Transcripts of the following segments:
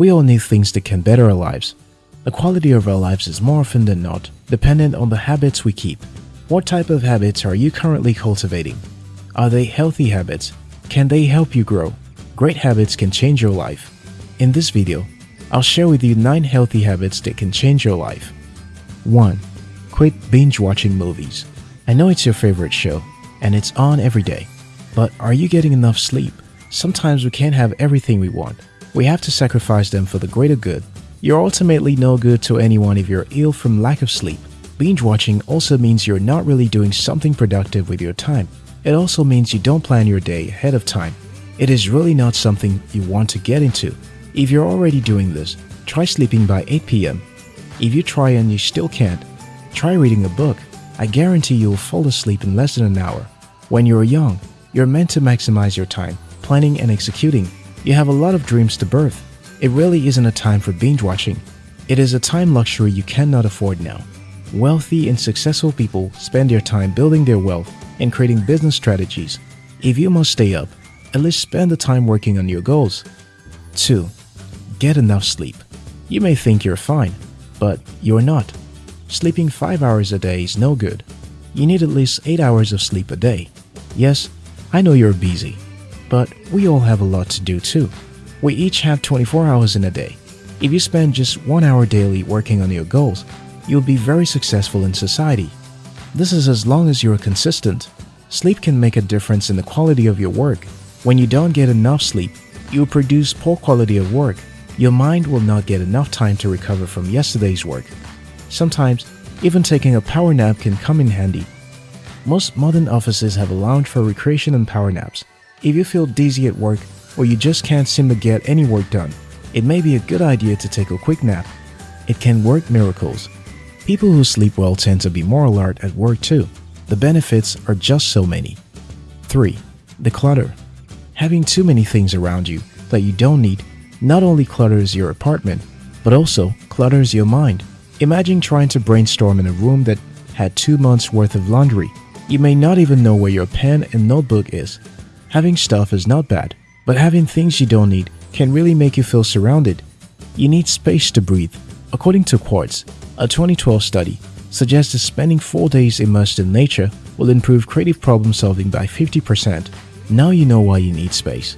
We all need things that can better our lives. The quality of our lives is more often than not dependent on the habits we keep. What type of habits are you currently cultivating? Are they healthy habits? Can they help you grow? Great habits can change your life. In this video, I'll share with you 9 healthy habits that can change your life. 1. Quit binge watching movies. I know it's your favorite show, and it's on every day. But are you getting enough sleep? Sometimes we can't have everything we want. We have to sacrifice them for the greater good. You're ultimately no good to anyone if you're ill from lack of sleep. Binge watching also means you're not really doing something productive with your time. It also means you don't plan your day ahead of time. It is really not something you want to get into. If you're already doing this, try sleeping by 8 p.m. If you try and you still can't, try reading a book. I guarantee you'll fall asleep in less than an hour. When you're young, you're meant to maximize your time, planning and executing. You have a lot of dreams to birth. It really isn't a time for binge watching. It is a time luxury you cannot afford now. Wealthy and successful people spend their time building their wealth and creating business strategies. If you must stay up, at least spend the time working on your goals. 2. Get enough sleep. You may think you're fine, but you're not. Sleeping 5 hours a day is no good. You need at least 8 hours of sleep a day. Yes, I know you're busy, but we all have a lot to do too. We each have 24 hours in a day. If you spend just 1 hour daily working on your goals, you'll be very successful in society. This is as long as you're consistent. Sleep can make a difference in the quality of your work. When you don't get enough sleep, you'll produce poor quality of work. Your mind will not get enough time to recover from yesterday's work. Sometimes, even taking a power nap can come in handy. Most modern offices have a lounge for recreation and power naps. If you feel dizzy at work or you just can't seem to get any work done, it may be a good idea to take a quick nap. It can work miracles. People who sleep well tend to be more alert at work too. The benefits are just so many. 3. The clutter. Having too many things around you that you don't need not only clutters your apartment, but also clutters your mind. Imagine trying to brainstorm in a room that had two months worth of laundry. You may not even know where your pen and notebook is. Having stuff is not bad, but having things you don't need can really make you feel surrounded. You need space to breathe. According to Quartz, a 2012 study suggests that spending 4 days immersed in nature will improve creative problem solving by 50%. Now you know why you need space.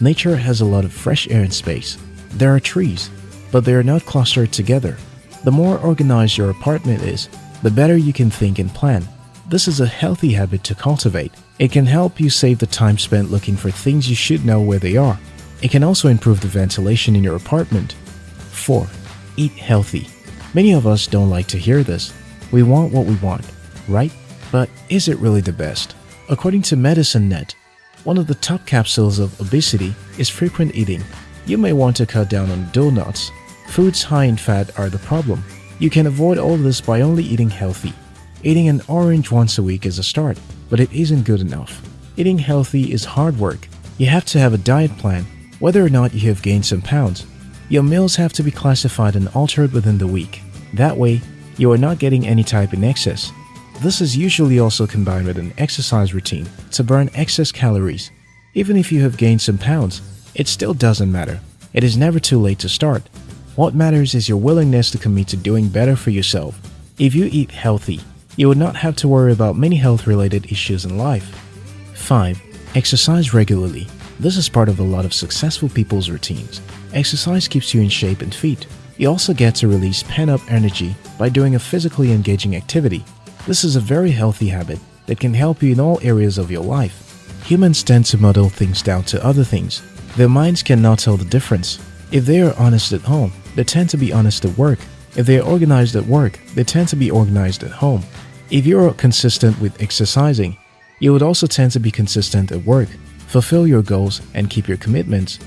Nature has a lot of fresh air and space. There are trees, but they are not clustered together. The more organized your apartment is, the better you can think and plan. This is a healthy habit to cultivate. It can help you save the time spent looking for things you should know where they are. It can also improve the ventilation in your apartment. 4. Eat healthy. Many of us don't like to hear this. We want what we want, right? But is it really the best? According to MedicineNet, one of the top capsules of obesity is frequent eating. You may want to cut down on donuts. Foods high in fat are the problem. You can avoid all this by only eating healthy. Eating an orange once a week is a start, but it isn't good enough. Eating healthy is hard work. You have to have a diet plan, whether or not you have gained some pounds. Your meals have to be classified and altered within the week. That way, you are not getting any type in excess. This is usually also combined with an exercise routine to burn excess calories. Even if you have gained some pounds, it still doesn't matter. It is never too late to start. What matters is your willingness to commit to doing better for yourself. If you eat healthy, you would not have to worry about many health-related issues in life. 5. Exercise regularly. This is part of a lot of successful people's routines. Exercise keeps you in shape and fit. You also get to release pent-up energy by doing a physically engaging activity. This is a very healthy habit that can help you in all areas of your life. Humans tend to model things down to other things. Their minds cannot tell the difference. If they are honest at home, they tend to be honest at work. If they are organized at work, they tend to be organized at home. If you are consistent with exercising, you would also tend to be consistent at work, fulfill your goals, and keep your commitments.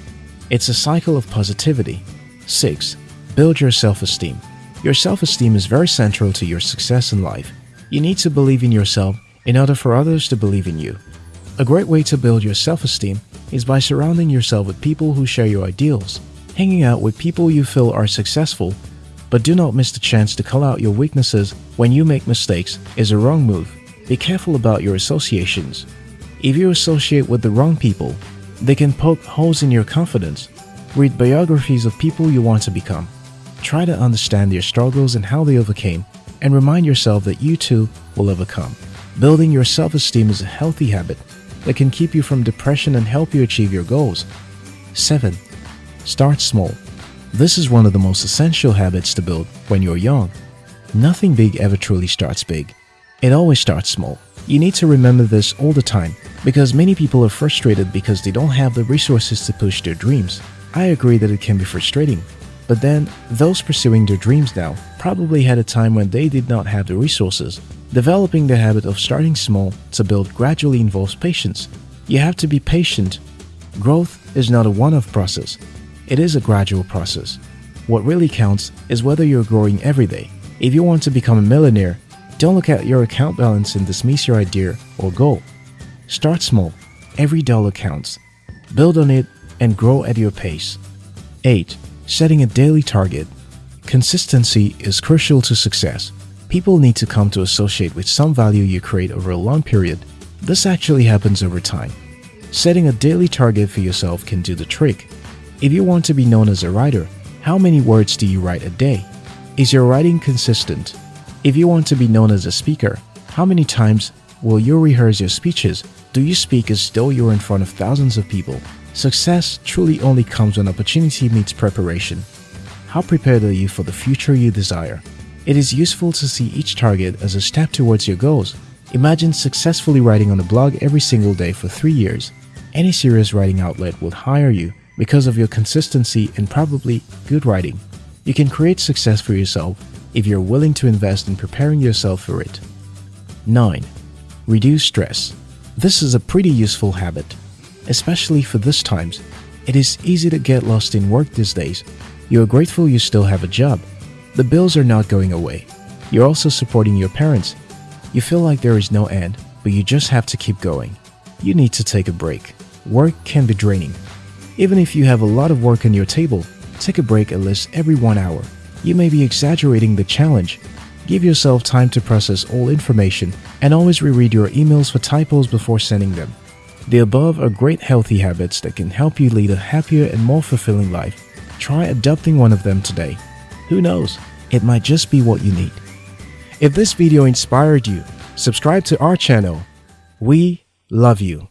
It's a cycle of positivity. 6. Build your self-esteem. Your self-esteem is very central to your success in life. You need to believe in yourself in order for others to believe in you. A great way to build your self-esteem is by surrounding yourself with people who share your ideals. Hanging out with people you feel are successful, but do not miss the chance to call out your weaknesses when you make mistakes is a wrong move. Be careful about your associations. If you associate with the wrong people, they can poke holes in your confidence. Read biographies of people you want to become. Try to understand their struggles and how they overcame, and remind yourself that you too will overcome. Building your self-esteem is a healthy habit that can keep you from depression and help you achieve your goals. 7. Start small. This is one of the most essential habits to build when you're young. Nothing big ever truly starts big. It always starts small. You need to remember this all the time because many people are frustrated because they don't have the resources to push their dreams. I agree that it can be frustrating, but then those pursuing their dreams now probably had a time when they did not have the resources. Developing the habit of starting small to build gradually involves patience. You have to be patient. Growth is not a one-off process. It is a gradual process. What really counts is whether you're growing every day. If you want to become a millionaire, don't look at your account balance and dismiss your idea or goal. Start small. Every dollar counts. Build on it and grow at your pace. 8. Setting a daily target. Consistency is crucial to success. People need to come to associate with some value you create over a long period. This actually happens over time. Setting a daily target for yourself can do the trick. If you want to be known as a writer, how many words do you write a day? Is your writing consistent? If you want to be known as a speaker, how many times will you rehearse your speeches? Do you speak as though you're in front of thousands of people? Success truly only comes when opportunity meets preparation. How prepared are you for the future you desire? It is useful to see each target as a step towards your goals. Imagine successfully writing on a blog every single day for three years. Any serious writing outlet will hire you because of your consistency and probably good writing. You can create success for yourself if you're willing to invest in preparing yourself for it. 9. Reduce stress. This is a pretty useful habit, especially for this times. It is easy to get lost in work these days. You are grateful you still have a job. The bills are not going away. You're also supporting your parents. You feel like there is no end, but you just have to keep going. You need to take a break. Work can be draining. Even if you have a lot of work on your table, take a break at least every one hour. You may be exaggerating the challenge. Give yourself time to process all information and always reread your emails for typos before sending them. The above are great healthy habits that can help you lead a happier and more fulfilling life. Try adopting one of them today. Who knows, it might just be what you need. If this video inspired you, subscribe to our channel. We love you.